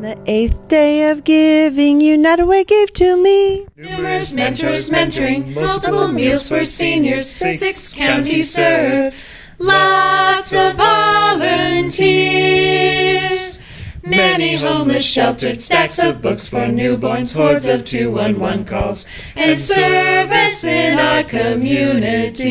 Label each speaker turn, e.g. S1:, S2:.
S1: the eighth day of giving, United Way gave to me.
S2: Numerous mentors mentoring, multiple meals for seniors, six counties served, lots of volunteers. Many homeless sheltered, stacks of books for newborns, hordes of 211 calls, and service in our community.